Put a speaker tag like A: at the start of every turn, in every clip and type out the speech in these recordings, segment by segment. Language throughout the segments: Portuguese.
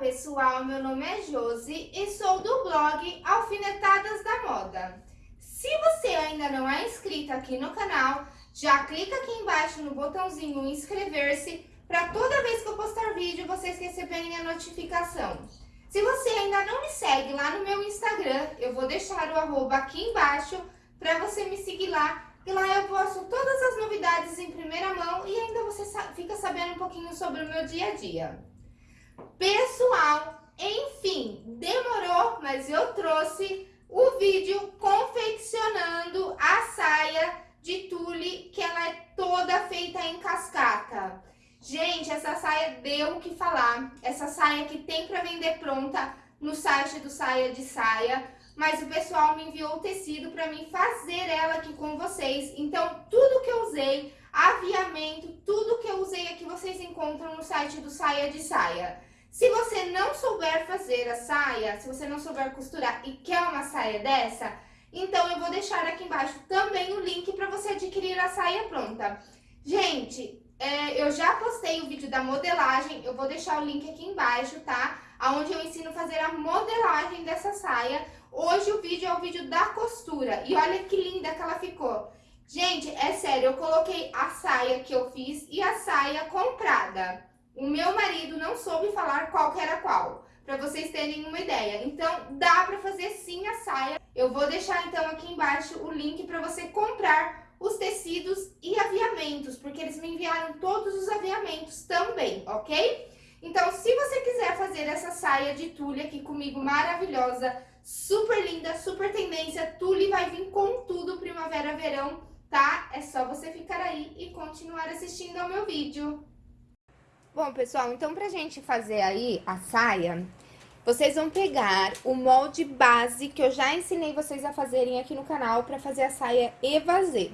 A: pessoal, meu nome é Josi e sou do blog Alfinetadas da Moda. Se você ainda não é inscrito aqui no canal, já clica aqui embaixo no botãozinho inscrever-se para toda vez que eu postar vídeo vocês receberem a notificação. Se você ainda não me segue lá no meu Instagram, eu vou deixar o arroba aqui embaixo para você me seguir lá. E lá eu posto todas as novidades em primeira mão e ainda você fica sabendo um pouquinho sobre o meu dia a dia. Pessoal, enfim, demorou, mas eu trouxe o vídeo confeccionando a saia de tule, que ela é toda feita em cascata. Gente, essa saia deu o que falar. Essa saia que tem para vender pronta no site do Saia de Saia. Mas o pessoal me enviou o tecido para mim fazer ela aqui com vocês. Então, tudo que eu usei, aviamento, tudo que eu usei aqui vocês encontram no site do Saia de Saia. Se você não souber fazer a saia, se você não souber costurar e quer uma saia dessa, então eu vou deixar aqui embaixo também o link para você adquirir a saia pronta. Gente, é, eu já postei o vídeo da modelagem, eu vou deixar o link aqui embaixo, tá? Onde eu ensino a fazer a modelagem dessa saia. Hoje o vídeo é o vídeo da costura. E olha que linda que ela ficou. Gente, é sério, eu coloquei a saia que eu fiz e a saia comprada. O meu marido não soube falar qual que era qual, para vocês terem uma ideia. Então, dá para fazer sim a saia. Eu vou deixar então aqui embaixo o link para você comprar os tecidos e aviamentos, porque eles me enviaram todos os aviamentos também, ok? Então, se você quiser fazer essa saia de tule aqui comigo, maravilhosa, super linda, super tendência, tule vai vir com tudo primavera-verão, tá? É só você ficar aí e continuar assistindo ao meu vídeo. Bom, pessoal, então pra gente fazer aí a saia, vocês vão pegar o molde base que eu já ensinei vocês a fazerem aqui no canal pra fazer a saia evasê.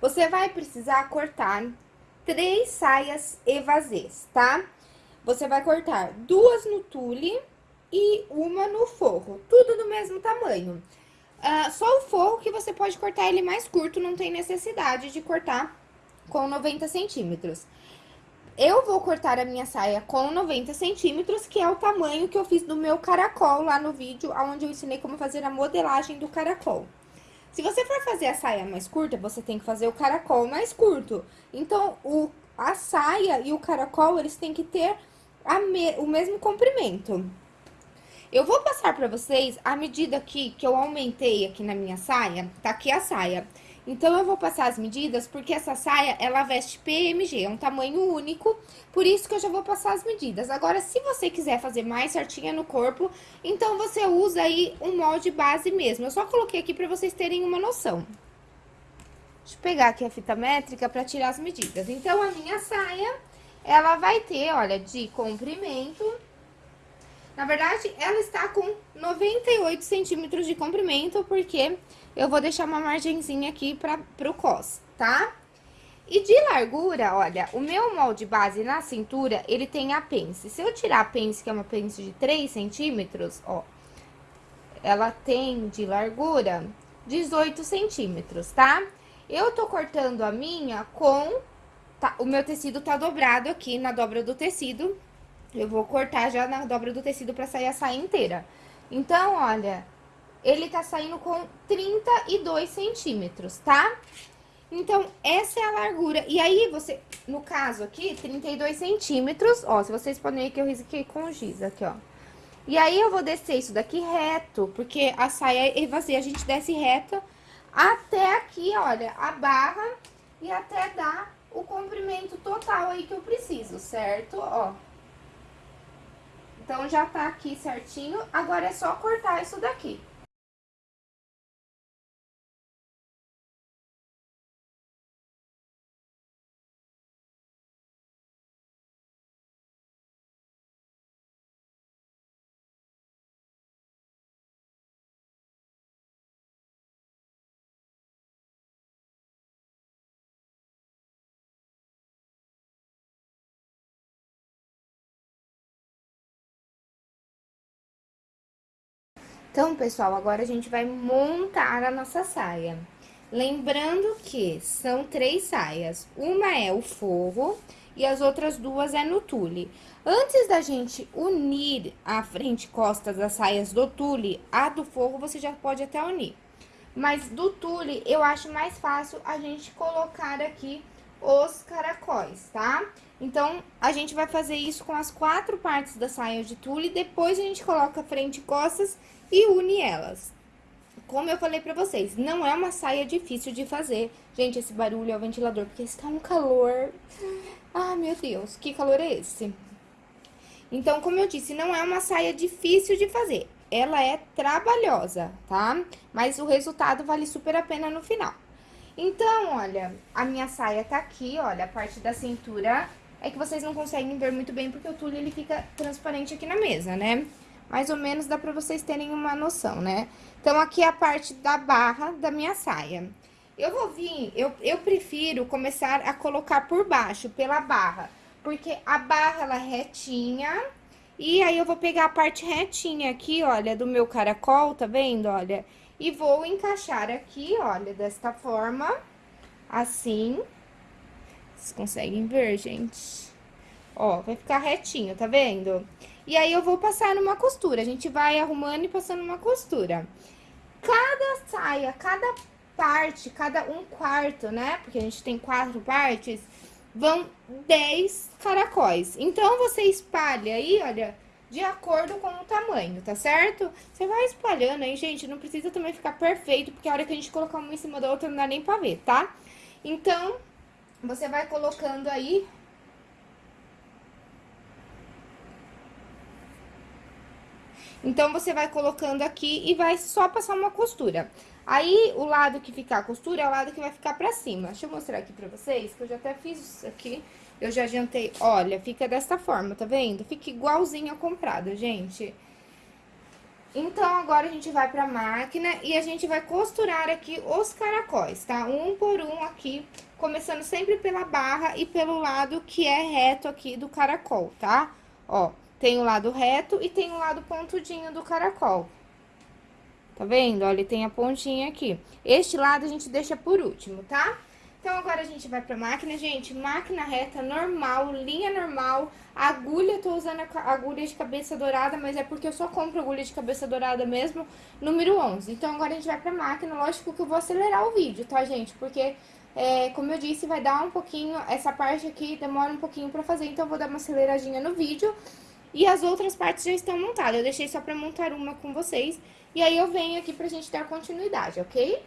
A: Você vai precisar cortar três saias evasês, tá? Você vai cortar duas no tule e uma no forro, tudo do mesmo tamanho. Uh, só o forro que você pode cortar ele mais curto, não tem necessidade de cortar com 90 centímetros. Eu vou cortar a minha saia com 90 centímetros, que é o tamanho que eu fiz do meu caracol lá no vídeo, onde eu ensinei como fazer a modelagem do caracol. Se você for fazer a saia mais curta, você tem que fazer o caracol mais curto. Então, o, a saia e o caracol, eles têm que ter me, o mesmo comprimento. Eu vou passar pra vocês a medida aqui que eu aumentei aqui na minha saia. Tá aqui a saia. Então, eu vou passar as medidas, porque essa saia, ela veste PMG, é um tamanho único, por isso que eu já vou passar as medidas. Agora, se você quiser fazer mais certinha no corpo, então você usa aí um molde base mesmo. Eu só coloquei aqui pra vocês terem uma noção. Deixa eu pegar aqui a fita métrica pra tirar as medidas. Então, a minha saia, ela vai ter, olha, de comprimento... Na verdade, ela está com 98 centímetros de comprimento, porque eu vou deixar uma margenzinha aqui para pro cos, tá? E de largura, olha, o meu molde base na cintura, ele tem a pence. Se eu tirar a pence, que é uma pence de 3 centímetros, ó, ela tem de largura 18 centímetros, tá? Eu tô cortando a minha com... Tá, o meu tecido tá dobrado aqui na dobra do tecido. Eu vou cortar já na dobra do tecido pra sair a saia inteira. Então, olha, ele tá saindo com 32 centímetros, tá? Então, essa é a largura. E aí, você, no caso aqui, 32 centímetros, ó, se vocês podem ver que eu risquei com giz aqui, ó. E aí, eu vou descer isso daqui reto, porque a saia é vazia, a gente desce reto até aqui, olha, a barra e até dar o comprimento total aí que eu preciso, certo? Ó. Então, já tá aqui certinho, agora é só cortar isso daqui. Então, pessoal, agora a gente vai montar a nossa saia. Lembrando que são três saias. Uma é o forro, e as outras duas é no tule. Antes da gente unir a frente e costas das saias do tule, a do forro você já pode até unir. Mas do tule, eu acho mais fácil a gente colocar aqui os caracóis, tá? Então, a gente vai fazer isso com as quatro partes da saia de tule, depois a gente coloca frente e costas e une elas. Como eu falei pra vocês, não é uma saia difícil de fazer. Gente, esse barulho é o ventilador, porque está um calor. Ah, meu Deus, que calor é esse? Então, como eu disse, não é uma saia difícil de fazer. Ela é trabalhosa, tá? Mas o resultado vale super a pena no final. Então, olha, a minha saia tá aqui, olha, a parte da cintura é que vocês não conseguem ver muito bem porque o tule ele fica transparente aqui na mesa, né? Mais ou menos dá pra vocês terem uma noção, né? Então, aqui é a parte da barra da minha saia. Eu vou vir, eu, eu prefiro começar a colocar por baixo, pela barra, porque a barra, ela é retinha, e aí eu vou pegar a parte retinha aqui, olha, do meu caracol, tá vendo, olha? E vou encaixar aqui, olha, desta forma, assim. Vocês conseguem ver, gente? Ó, vai ficar retinho, tá vendo? E aí, eu vou passar numa costura. A gente vai arrumando e passando uma costura. Cada saia, cada parte, cada um quarto, né? Porque a gente tem quatro partes, vão 10 caracóis. Então, você espalha aí, olha, de acordo com o tamanho, tá certo? Você vai espalhando aí, gente, não precisa também ficar perfeito, porque a hora que a gente colocar uma em cima da outra não dá nem pra ver, tá? Então, você vai colocando aí Então, você vai colocando aqui e vai só passar uma costura. Aí, o lado que ficar a costura é o lado que vai ficar pra cima. Deixa eu mostrar aqui pra vocês, que eu já até fiz isso aqui. Eu já adiantei. Olha, fica desta forma, tá vendo? Fica igualzinho a comprada, gente. Então, agora a gente vai pra máquina e a gente vai costurar aqui os caracóis, tá? Um por um aqui, começando sempre pela barra e pelo lado que é reto aqui do caracol, tá? Ó, tem o lado reto e tem o lado pontudinho do caracol. Tá vendo? Olha, tem a pontinha aqui. Este lado a gente deixa por último, tá? Então, agora a gente vai pra máquina, gente, máquina reta, normal, linha normal, agulha, tô usando a agulha de cabeça dourada, mas é porque eu só compro agulha de cabeça dourada mesmo, número 11. Então, agora a gente vai pra máquina, lógico que eu vou acelerar o vídeo, tá, gente? Porque, é, como eu disse, vai dar um pouquinho, essa parte aqui demora um pouquinho pra fazer, então eu vou dar uma aceleradinha no vídeo. E as outras partes já estão montadas, eu deixei só pra montar uma com vocês. E aí eu venho aqui pra gente dar continuidade, ok?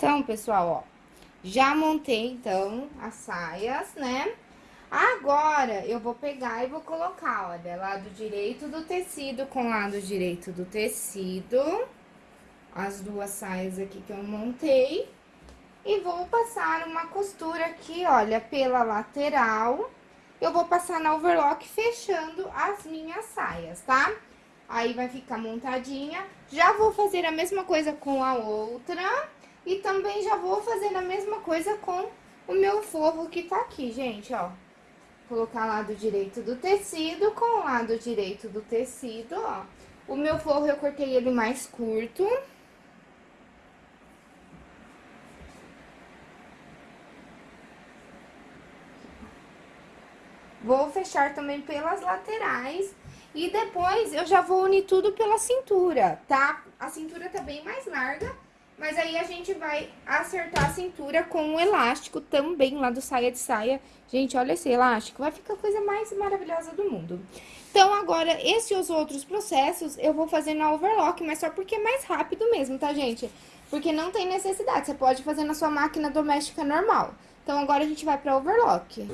A: Então, pessoal, ó, já montei, então, as saias, né? Agora, eu vou pegar e vou colocar, olha, lado direito do tecido com lado direito do tecido. As duas saias aqui que eu montei. E vou passar uma costura aqui, olha, pela lateral. Eu vou passar na overlock fechando as minhas saias, tá? Aí, vai ficar montadinha. Já vou fazer a mesma coisa com a outra. E também já vou fazer a mesma coisa com o meu forro que tá aqui, gente, ó colocar lado direito do tecido com lado direito do tecido, ó. O meu forro eu cortei ele mais curto. Vou fechar também pelas laterais e depois eu já vou unir tudo pela cintura, tá? A cintura tá bem mais larga, mas aí a gente vai acertar a cintura com o elástico também lá do saia de saia. Gente, olha esse elástico, vai ficar a coisa mais maravilhosa do mundo. Então, agora, esses e os outros processos eu vou fazer na overlock, mas só porque é mais rápido mesmo, tá, gente? Porque não tem necessidade, você pode fazer na sua máquina doméstica normal. Então, agora a gente vai pra overlock.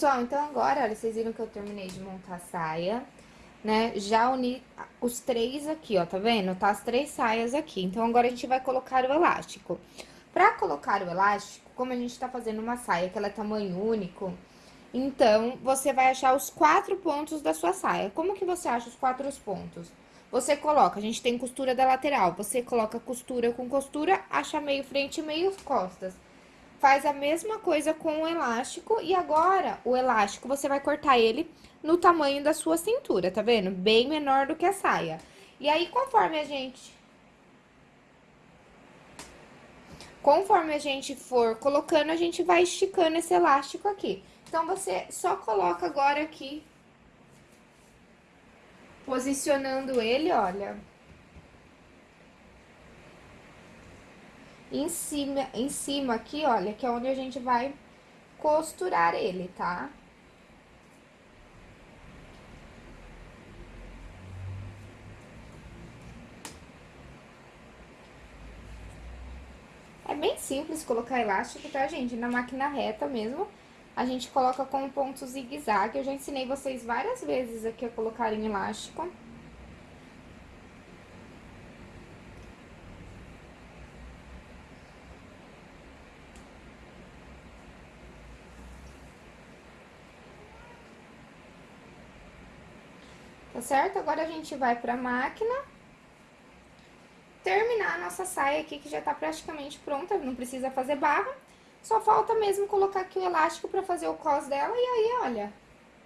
A: Pessoal, então agora, olha, vocês viram que eu terminei de montar a saia, né? Já uni os três aqui, ó, tá vendo? Tá as três saias aqui. Então, agora a gente vai colocar o elástico. Pra colocar o elástico, como a gente tá fazendo uma saia que ela é tamanho único, então, você vai achar os quatro pontos da sua saia. Como que você acha os quatro pontos? Você coloca, a gente tem costura da lateral, você coloca costura com costura, acha meio frente e meio costas. Faz a mesma coisa com o elástico e agora o elástico você vai cortar ele no tamanho da sua cintura, tá vendo? Bem menor do que a saia. E aí, conforme a gente... Conforme a gente for colocando, a gente vai esticando esse elástico aqui. Então, você só coloca agora aqui, posicionando ele, olha. Em cima, em cima aqui, olha, que é onde a gente vai costurar ele, tá? É bem simples colocar elástico, tá, gente? Na máquina reta mesmo a gente coloca com ponto zigue-zague. Eu já ensinei vocês várias vezes aqui a colocarem elástico. Tá certo? Agora a gente vai pra máquina. Terminar a nossa saia aqui, que já tá praticamente pronta, não precisa fazer barra. Só falta mesmo colocar aqui o elástico pra fazer o cos dela. E aí, olha,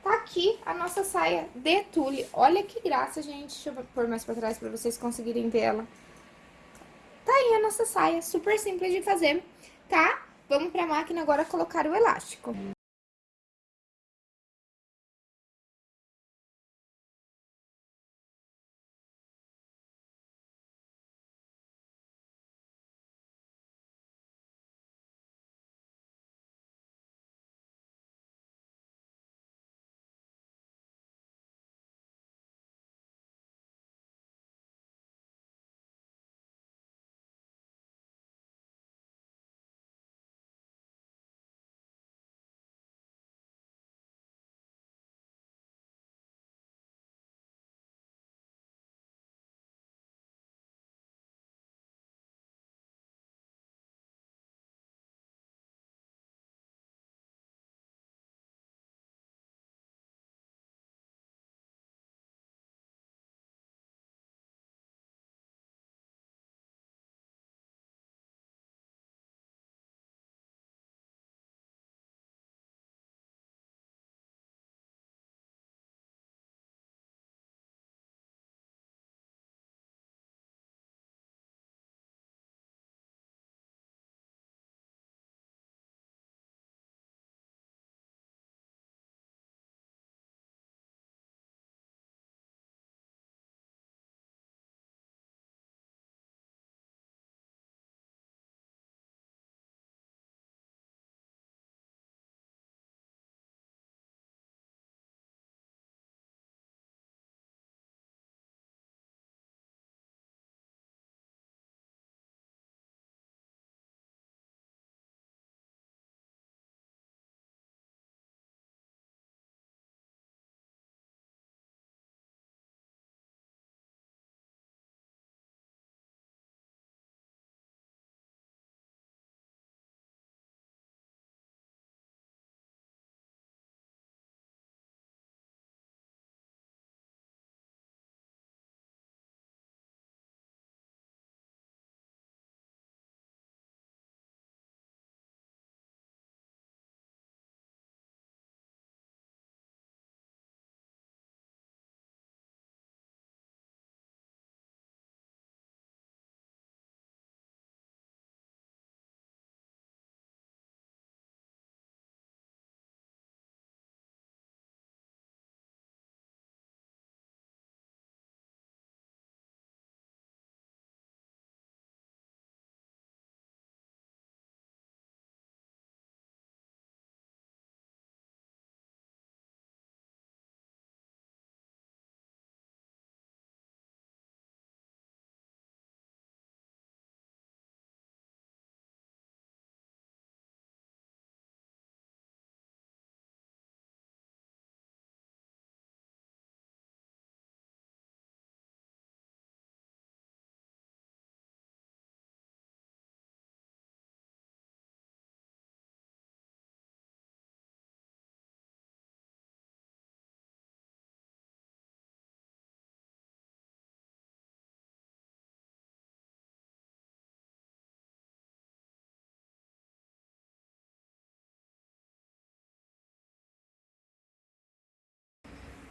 A: tá aqui a nossa saia de tule. Olha que graça, gente. Deixa eu pôr mais pra trás pra vocês conseguirem ver ela. Tá aí a nossa saia, super simples de fazer, tá? Vamos pra máquina agora colocar o elástico.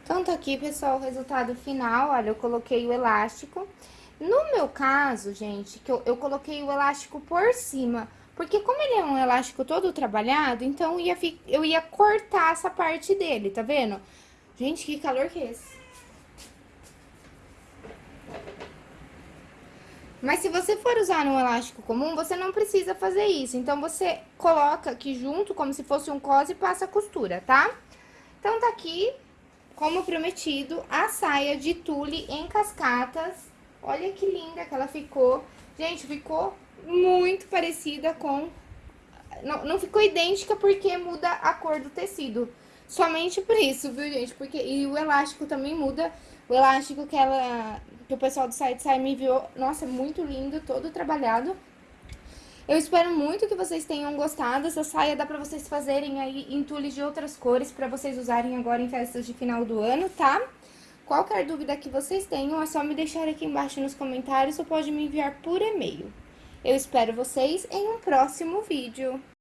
A: Então, tá aqui, pessoal, o resultado final. Olha, eu coloquei o elástico. No meu caso, gente, que eu, eu coloquei o elástico por cima, porque como ele é um elástico todo trabalhado, então eu ia, eu ia cortar essa parte dele, tá vendo? Gente, que calor que é esse? Mas se você for usar no elástico comum, você não precisa fazer isso. Então, você coloca aqui junto, como se fosse um cos e passa a costura, tá? Então, tá aqui como prometido, a saia de tule em cascatas. Olha que linda que ela ficou. Gente, ficou muito parecida com... Não, não ficou idêntica porque muda a cor do tecido. Somente por isso, viu, gente? Porque... E o elástico também muda. O elástico que ela... Que o pessoal do site Sai me enviou. Nossa, muito lindo, todo trabalhado. Eu espero muito que vocês tenham gostado. Essa saia dá pra vocês fazerem aí em tules de outras cores pra vocês usarem agora em festas de final do ano, tá? Qualquer dúvida que vocês tenham, é só me deixar aqui embaixo nos comentários ou pode me enviar por e-mail. Eu espero vocês em um próximo vídeo.